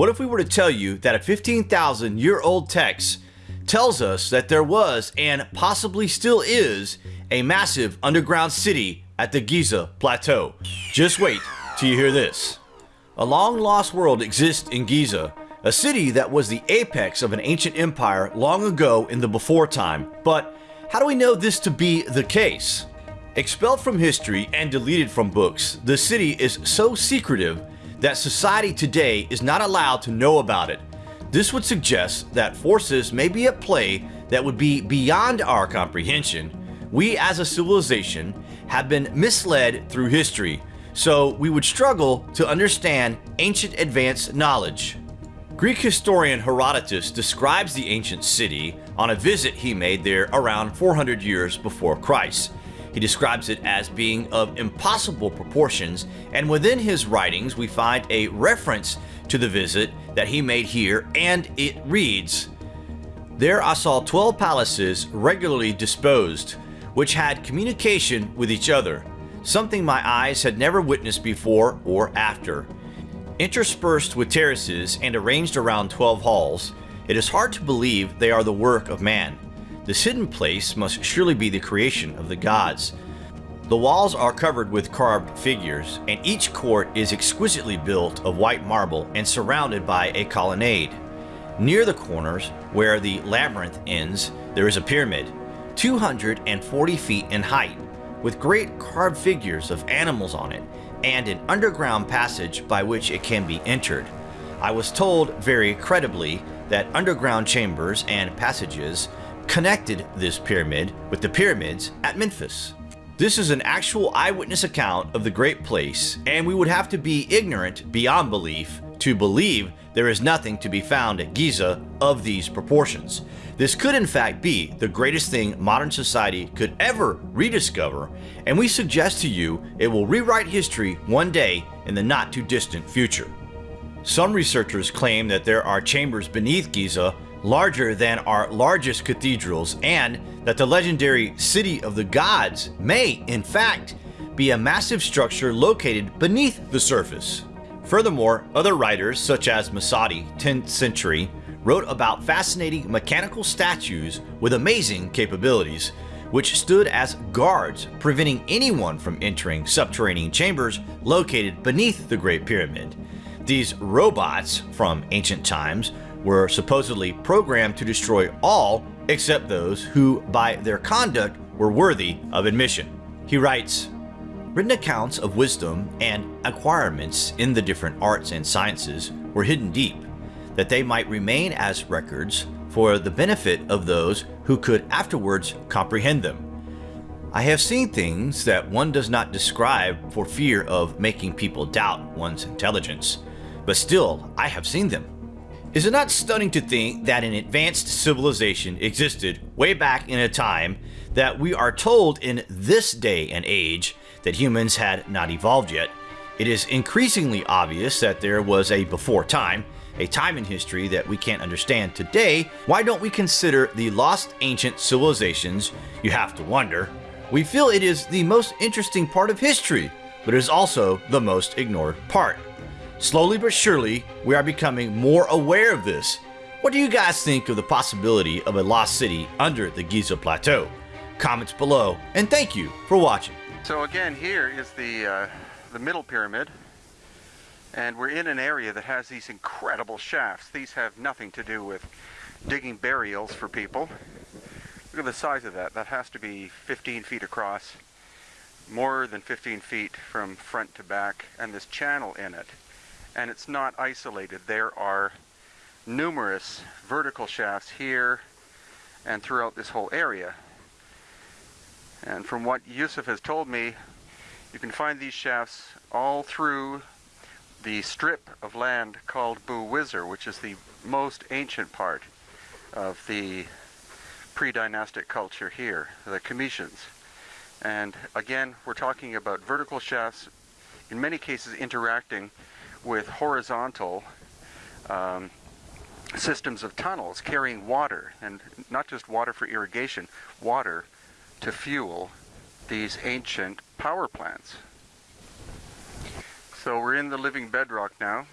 What if we were to tell you that a 15,000 year old text tells us that there was and possibly still is a massive underground city at the Giza Plateau? Just wait till you hear this. A long lost world exists in Giza, a city that was the apex of an ancient empire long ago in the before time. But how do we know this to be the case? Expelled from history and deleted from books, the city is so secretive that society today is not allowed to know about it. This would suggest that forces may be at play that would be beyond our comprehension. We as a civilization have been misled through history, so we would struggle to understand ancient advanced knowledge. Greek historian Herodotus describes the ancient city on a visit he made there around 400 years before Christ. He describes it as being of impossible proportions, and within his writings we find a reference to the visit that he made here, and it reads, There I saw 12 palaces regularly disposed, which had communication with each other, something my eyes had never witnessed before or after. Interspersed with terraces and arranged around 12 halls, it is hard to believe they are the work of man. This hidden place must surely be the creation of the gods. The walls are covered with carved figures, and each court is exquisitely built of white marble and surrounded by a colonnade. Near the corners, where the labyrinth ends, there is a pyramid, 240 feet in height, with great carved figures of animals on it, and an underground passage by which it can be entered. I was told very credibly that underground chambers and passages connected this pyramid with the pyramids at Memphis. This is an actual eyewitness account of the great place, and we would have to be ignorant beyond belief to believe there is nothing to be found at Giza of these proportions. This could in fact be the greatest thing modern society could ever rediscover, and we suggest to you it will rewrite history one day in the not too distant future. Some researchers claim that there are chambers beneath Giza larger than our largest cathedrals and that the legendary City of the Gods may, in fact, be a massive structure located beneath the surface. Furthermore, other writers such as Masudi, 10th century, wrote about fascinating mechanical statues with amazing capabilities, which stood as guards preventing anyone from entering subterranean chambers located beneath the Great Pyramid. These robots from ancient times were supposedly programmed to destroy all except those who, by their conduct, were worthy of admission. He writes, Written accounts of wisdom and acquirements in the different arts and sciences were hidden deep, that they might remain as records for the benefit of those who could afterwards comprehend them. I have seen things that one does not describe for fear of making people doubt one's intelligence, but still I have seen them. Is it not stunning to think that an advanced civilization existed way back in a time that we are told in this day and age that humans had not evolved yet? It is increasingly obvious that there was a before time, a time in history that we can't understand today. Why don't we consider the lost ancient civilizations? You have to wonder. We feel it is the most interesting part of history, but it is also the most ignored part. Slowly but surely, we are becoming more aware of this. What do you guys think of the possibility of a lost city under the Giza Plateau? Comments below, and thank you for watching. So again, here is the, uh, the middle pyramid, and we're in an area that has these incredible shafts. These have nothing to do with digging burials for people. Look at the size of that. That has to be 15 feet across, more than 15 feet from front to back, and this channel in it and it's not isolated. There are numerous vertical shafts here and throughout this whole area. And from what Yusuf has told me, you can find these shafts all through the strip of land called Bu Wizir, which is the most ancient part of the pre-dynastic culture here, the Khemitians. And again, we're talking about vertical shafts, in many cases interacting with horizontal um, systems of tunnels carrying water, and not just water for irrigation, water to fuel these ancient power plants. So we're in the living bedrock now.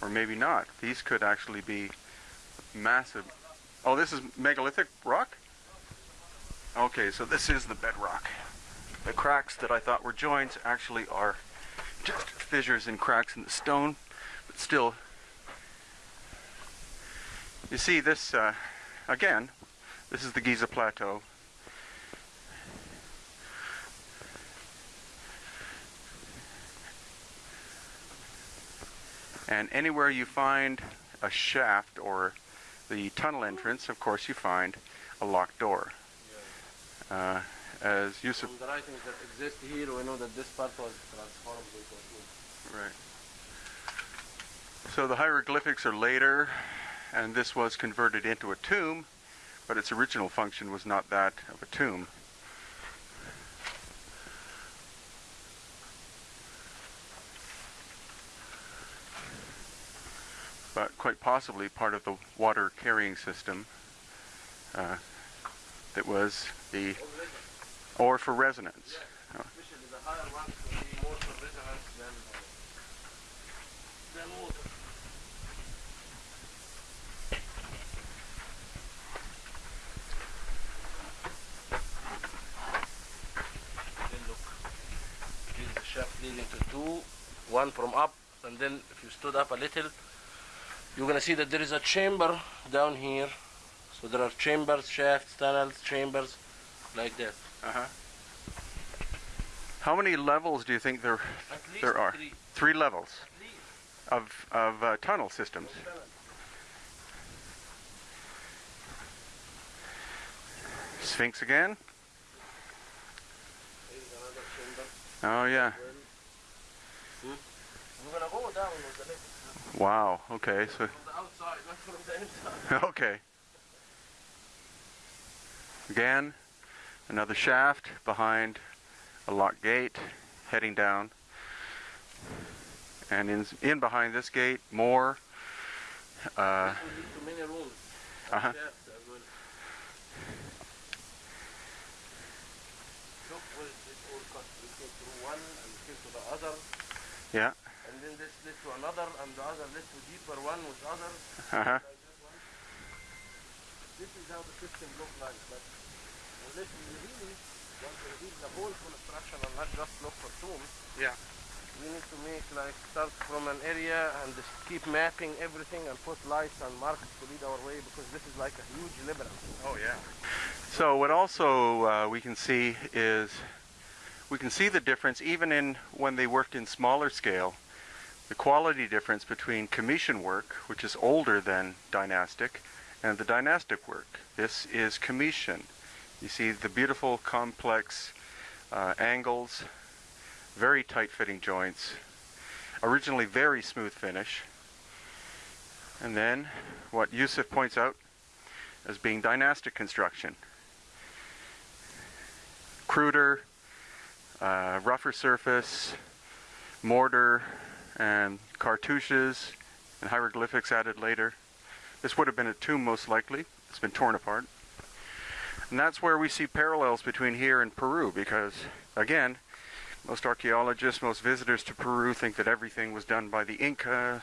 or maybe not. These could actually be massive. Oh, this is megalithic rock? Okay, so this is the bedrock. The cracks that I thought were joints actually are just fissures and cracks in the stone, but still. You see this, uh, again, this is the Giza Plateau. And anywhere you find a shaft or the tunnel entrance, of course, you find a locked door. Uh, as Yusuf From the writings that exist here, we know that this part was transformed into a tomb. Right. So the hieroglyphics are later, and this was converted into a tomb, but its original function was not that of a tomb. But quite possibly part of the water carrying system uh, that was the, or for resonance. Shaft leading to two, one from up, and then if you stood up a little, you're gonna see that there is a chamber down here. So there are chambers, shafts, tunnels, chambers, like that. Uh-huh. How many levels do you think there there are? three. Three levels of of uh, tunnel systems. Sphinx again. Here's another chamber. Oh yeah. We're gonna go down with the lift Wow. Okay. So outside, not from the inside. okay. Again, another shaft behind a locked gate, heading down. And in in behind this gate, more. Uh, the other, yeah. and then this to another, and the other to deeper one with others. Uh-huh. Like this is how the system look like. But unless we really want to the whole construction and not just look for tombs, Yeah. we need to make like start from an area and just keep mapping everything and put lights and marks to lead our way because this is like a huge labyrinth. Oh yeah. So what also uh, we can see is we can see the difference even in when they worked in smaller scale. The quality difference between Khemitian work, which is older than dynastic, and the dynastic work. This is Khemitian. You see the beautiful complex uh, angles, very tight fitting joints, originally very smooth finish. And then what Yusuf points out as being dynastic construction. Cruder, uh, rougher surface, mortar, and cartouches, and hieroglyphics added later. This would have been a tomb most likely. It's been torn apart. And that's where we see parallels between here and Peru because, again, most archaeologists, most visitors to Peru think that everything was done by the Inca,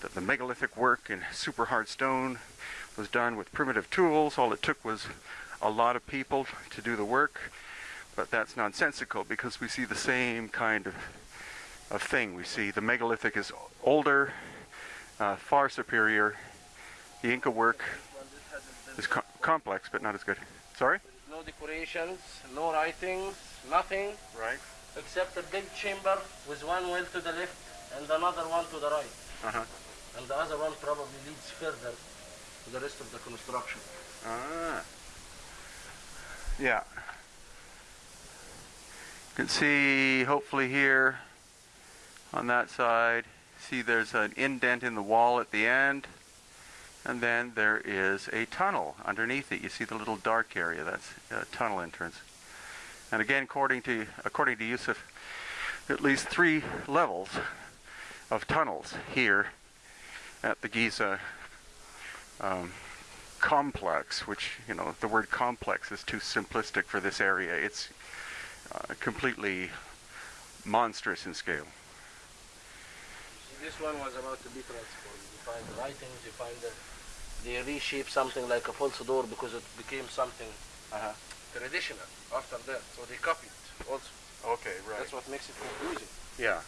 that the megalithic work in super hard stone was done with primitive tools. All it took was a lot of people to do the work. But that's nonsensical because we see the same kind of, of thing. We see the megalithic is older, uh, far superior. The Inca work is co- complex, but not as good. Sorry? no decorations, no writings, nothing Right. except a big chamber with one well to the left and another one to the right. Uh-huh. And the other one probably leads further to the rest of the construction. Ah. Yeah. You can see, hopefully here, on that side, see there's an indent in the wall at the end. And then there is a tunnel underneath it. You see the little dark area, that's a tunnel entrance. And again, according to, according to Yusuf, at least three levels of tunnels here at the Giza um, complex, which, you know, the word complex is too simplistic for this area. It's uh, completely monstrous in scale. This one was about to be transformed. You find the writings, you find the, they reshape something like a false door because it became something Uh-huh. traditional after that. So they copied also. Okay, right. That's what makes it confusing. Yeah.